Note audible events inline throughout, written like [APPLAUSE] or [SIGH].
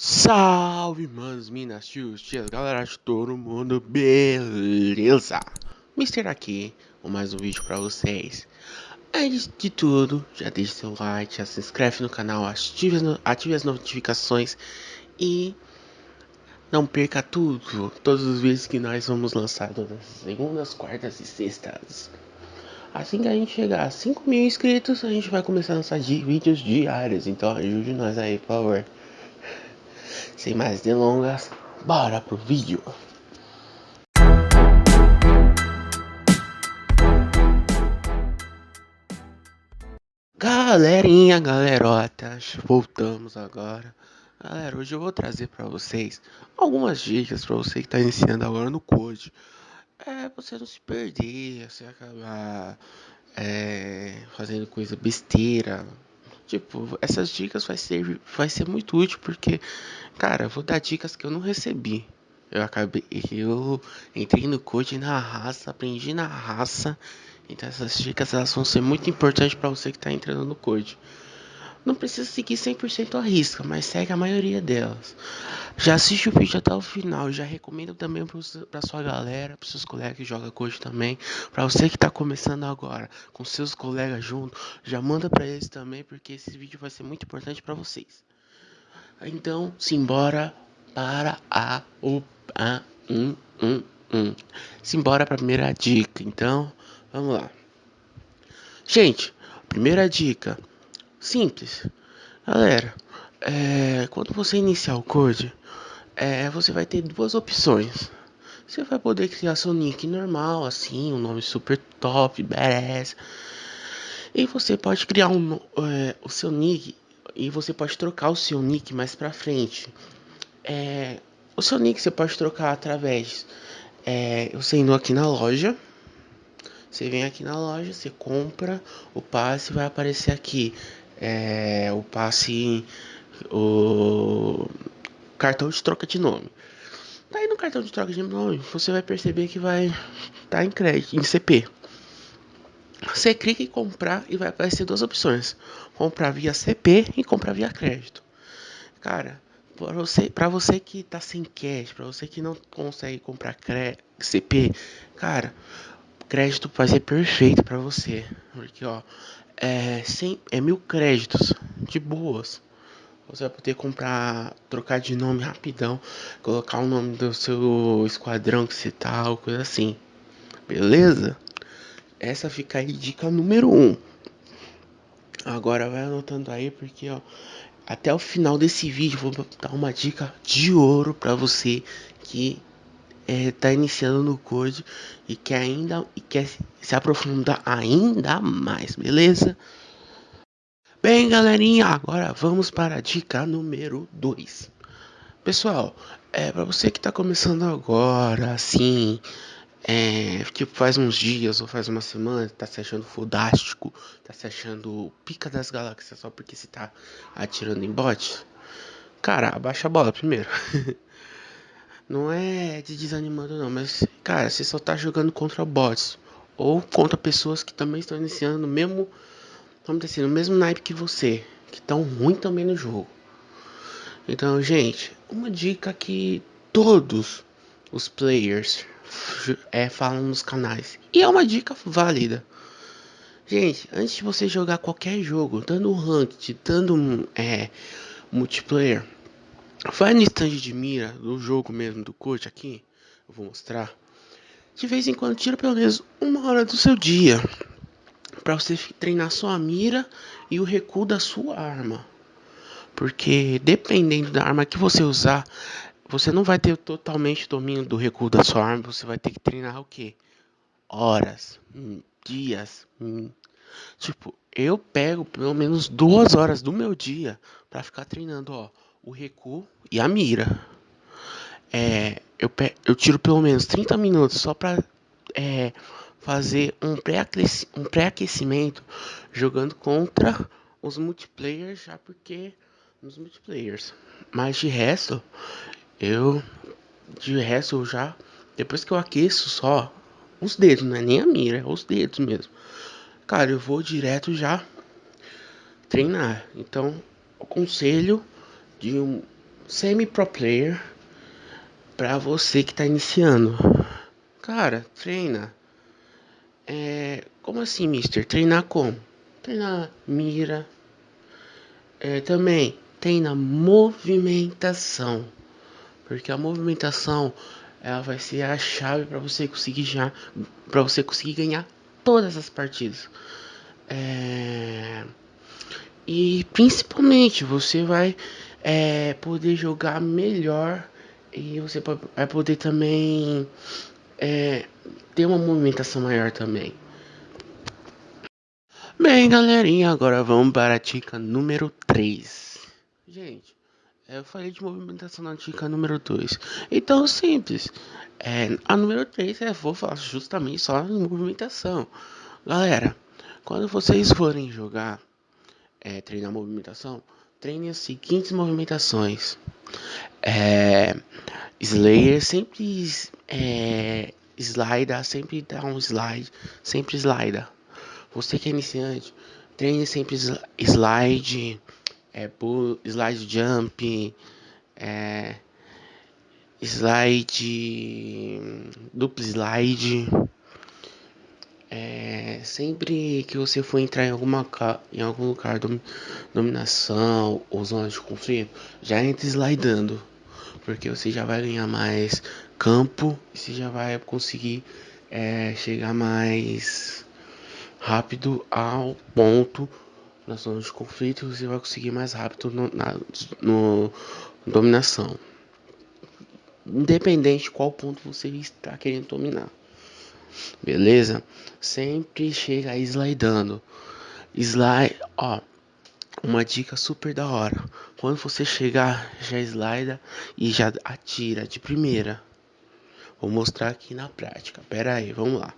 Salve, manos, minas, tios, tias, galera de todo mundo, beleza? Mister aqui, com mais um vídeo pra vocês. Antes de tudo, já deixe seu like, já se inscreve no canal, ative as, ative as notificações e não perca tudo, todos os vídeos que nós vamos lançar todas as segundas, quartas e sextas. Assim que a gente chegar a 5 mil inscritos, a gente vai começar a lançar vídeos diários, então ajude nós aí, por favor. Sem mais delongas, bora pro vídeo. Galerinha, galerotas, voltamos agora. Galera, hoje eu vou trazer para vocês algumas dicas para você que está iniciando agora no Code. É, você não se perder, você acabar é, fazendo coisa besteira, Tipo, essas dicas vai ser, vai ser muito útil porque, cara, eu vou dar dicas que eu não recebi. Eu acabei, eu entrei no code na raça, aprendi na raça. Então essas dicas elas vão ser muito importantes para você que está entrando no code. Não precisa seguir 100% a risca, mas segue a maioria delas. Já assiste o vídeo até o final, já recomendo também para sua galera, para seus colegas que jogam coach também, para você que está começando agora, com seus colegas junto, já manda para eles também, porque esse vídeo vai ser muito importante para vocês. Então, simbora para a o a um um um. Simbora para a primeira dica. Então, vamos lá. Gente, primeira dica, simples. Galera, é, quando você iniciar o code, é, você vai ter duas opções. Você vai poder criar seu nick normal, assim, um nome super top, badass. E você pode criar um, é, o seu nick e você pode trocar o seu nick mais pra frente. É, o seu nick você pode trocar através. É, você indo aqui na loja. Você vem aqui na loja, você compra o passe, vai aparecer aqui. É, o passe. O cartão de troca de nome. Tá aí no cartão de troca de nome, você vai perceber que vai estar tá em crédito, em CP. Você clica em comprar e vai aparecer duas opções: comprar via CP e comprar via crédito. Cara, para você, para você que tá sem cash, para você que não consegue comprar CP, cara, crédito vai ser perfeito para você, porque ó, é, 100, é mil créditos de boas. Você vai poder comprar, trocar de nome rapidão, colocar o nome do seu esquadrão que você tá, ou coisa assim. Beleza? Essa fica aí dica número 1. Um. Agora vai anotando aí porque ó, até o final desse vídeo vou dar uma dica de ouro para você que é, tá iniciando no Code e quer ainda e quer se aprofundar ainda mais, beleza? Bem, galerinha, agora vamos para a dica número 2. Pessoal, é para você que está começando agora, assim, é, tipo faz uns dias ou faz uma semana, tá se achando fodástico, tá se achando pica das galáxias só porque você tá atirando em bots. Cara, abaixa a bola primeiro. [LAUGHS] não é de desanimando não, mas cara, você só tá jogando contra bots ou contra pessoas que também estão iniciando no mesmo vamos dizer assim, no mesmo naipe que você, que tão ruim também no jogo. Então, gente, uma dica que todos os players é, falam nos canais. E é uma dica válida. Gente, antes de você jogar qualquer jogo, dando ranked, dando é, multiplayer, vai no stand de mira do jogo mesmo, do coach aqui. Eu vou mostrar. De vez em quando, tira pelo menos uma hora do seu dia para você treinar sua mira e o recuo da sua arma. Porque dependendo da arma que você usar, você não vai ter totalmente domínio do recuo da sua arma, você vai ter que treinar o que? Horas, hum, dias. Hum. Tipo, eu pego pelo menos duas horas do meu dia para ficar treinando, ó, o recuo e a mira. É, eu, eu tiro pelo menos 30 minutos só para é, fazer um pré-aquecimento jogando contra os multiplayers, já porque nos multiplayers. Mas de resto, eu de resto eu já depois que eu aqueço só os dedos, não é nem a mira, é os dedos mesmo. Cara, eu vou direto já treinar. Então, o conselho de um semi-pro player para você que está iniciando. Cara, treina. É, como assim, mister? Treinar como? Treinar mira. É, também treina movimentação. Porque a movimentação ela vai ser a chave para você conseguir já para você conseguir ganhar todas as partidas. É... E principalmente você vai é, poder jogar melhor e você vai poder também é, ter uma movimentação maior também. Bem, galerinha, agora vamos para a dica número 3. Gente, eu falei de movimentação na dica número 2. Então, simples. É, a número 3 é vou falar justamente só em movimentação. Galera, quando vocês forem jogar, é, treinar movimentação, treine as seguintes movimentações. É, Slayer sempre é, slida, sempre dá um slide, sempre slida. Você que é iniciante, treine sempre slide é, slide jump, é, slide, duplo slide. É, sempre que você for entrar em alguma em algum lugar de dominação ou zona de conflito, já entre slidando, porque você já vai ganhar mais campo e você já vai conseguir é, chegar mais rápido ao ponto na zona de conflito você vai conseguir mais rápido no, na no dominação. Independente de qual ponto você está querendo dominar. Beleza? Sempre chega slidando. Slide, ó, uma dica super da hora. Quando você chegar, já slida e já atira de primeira. Vou mostrar aqui na prática. Pera aí, vamos lá.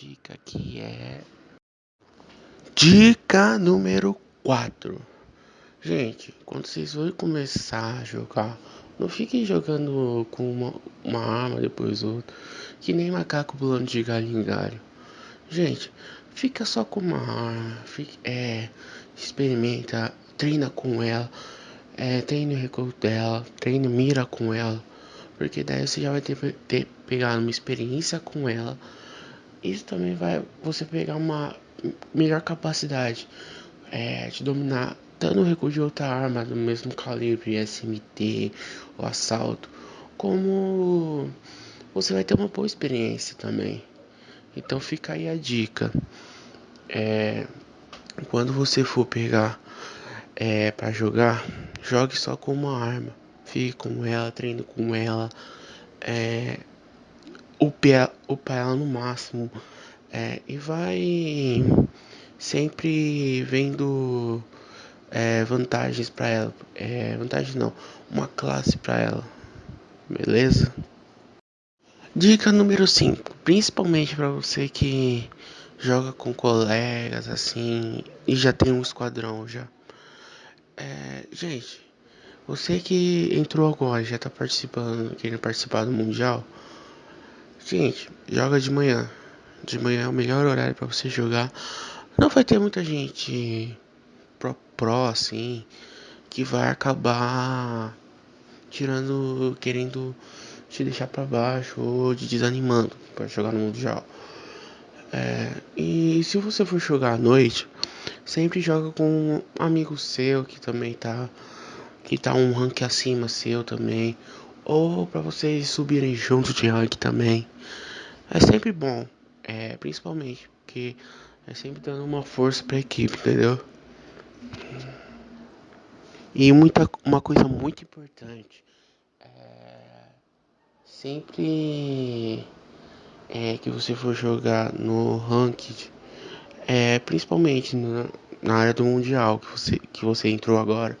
Dica que é dica número 4. Gente, quando vocês forem começar a jogar, não fiquem jogando com uma, uma arma depois outra, que nem macaco pulando de galho em galho. Gente, fica só com uma arma, fica, é, experimenta, treina com ela, é, treine o recuo dela, treine mira com ela. Porque daí você já vai ter, ter pegar uma experiência com ela. Isso também vai você pegar uma melhor capacidade é, de dominar tanto o recurso de outra arma do mesmo calibre, SMT ou assalto, como você vai ter uma boa experiência também. Então fica aí a dica. É, quando você for pegar é, para jogar, jogue só com uma arma fique com ela, treine com ela, é, upe, upa ela no máximo é, e vai sempre vendo é, vantagens para ela, é, vantagem não, uma classe para ela, beleza? Dica número 5, principalmente para você que joga com colegas assim e já tem um esquadrão já. É, gente, você que entrou agora, já tá participando, querendo participar do mundial, gente, joga de manhã. De manhã é o melhor horário para você jogar. Não vai ter muita gente pro, pro assim que vai acabar tirando, querendo te deixar para baixo ou te desanimando para jogar no mundial. É, e se você for jogar à noite, sempre joga com um amigo seu que também tá que tá um rank acima seu também, ou para vocês subirem junto de rank também. É sempre bom, é, principalmente porque é sempre dando uma força para a equipe, entendeu? E muita, uma coisa muito importante, é, sempre é, que você for jogar no ranked, é, principalmente na, na área do mundial que você, que você entrou agora,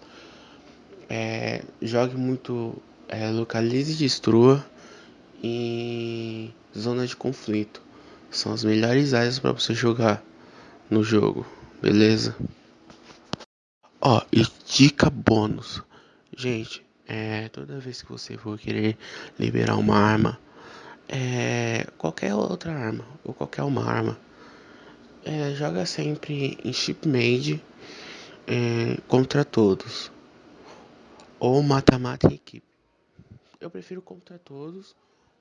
é, jogue muito, é, localize e destrua em zona de conflito. São as melhores áreas para você jogar no jogo, beleza? Ó, e dica bônus. Gente, é, toda vez que você for querer liberar uma arma, é, qualquer outra arma, ou qualquer uma arma, é, joga sempre em chip made é, contra todos. Ou mata-mata em equipe. Eu prefiro contra todos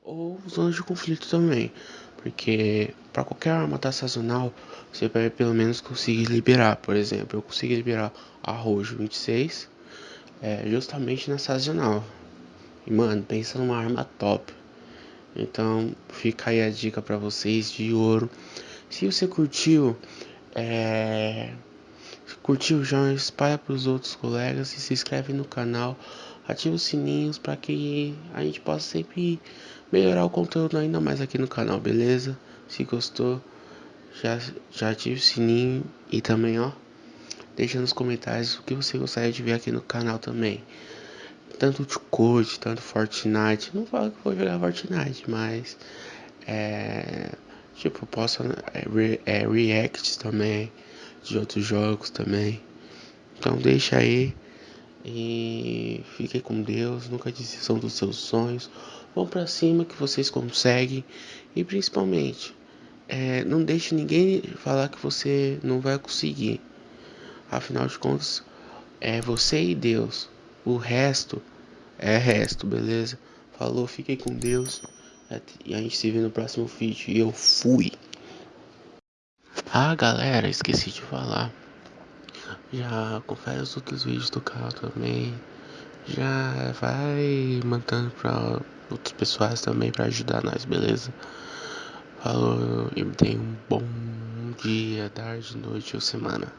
ou zonas de conflito também. Porque para qualquer arma tá sazonal, você vai pelo menos conseguir liberar. Por exemplo, eu consegui liberar a Rojo 26 é, justamente na sazonal. E mano, pensa numa arma top. Então fica aí a dica para vocês de ouro. Se você curtiu, é... curtiu já espalha para os outros colegas e se inscreve no canal, ativa os sininhos para que a gente possa sempre melhorar o conteúdo ainda mais aqui no canal, beleza? Se gostou, já, já ative o sininho e também, ó, deixa nos comentários o que você gostaria de ver aqui no canal também. Tanto de code, tanto Fortnite, não falo que vou jogar Fortnite, mas é, tipo, posso é, é, react também de outros jogos também. Então deixa aí e fiquem com Deus, nunca desistam dos seus sonhos. Vão para cima que vocês conseguem e principalmente é, não deixe ninguém falar que você não vai conseguir. Afinal de contas, é você e Deus. O resto é resto, beleza? Falou, fiquem com Deus. E a gente se vê no próximo vídeo. E eu fui. Ah, galera, esqueci de falar. Já confere os outros vídeos do canal também. Já vai mandando pra outros pessoas também para ajudar nós, beleza? Falou e tenha um bom dia, tarde, noite ou semana.